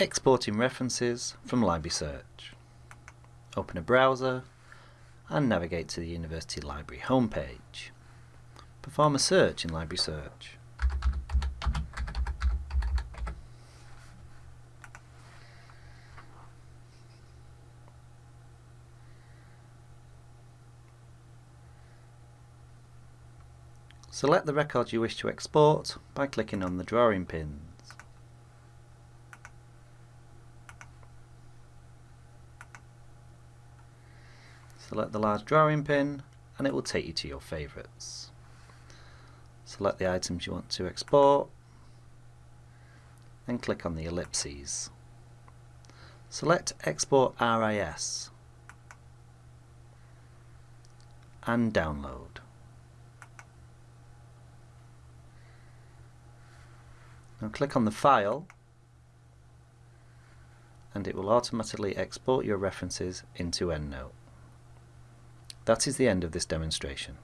Exporting references from Library Search. Open a browser and navigate to the University Library homepage. Perform a search in Library Search. Select the record you wish to export by clicking on the drawing pins. Select the large drawing pin and it will take you to your favourites. Select the items you want to export and click on the ellipses. Select Export RIS and download. Now click on the file and it will automatically export your references into EndNote. That is the end of this demonstration.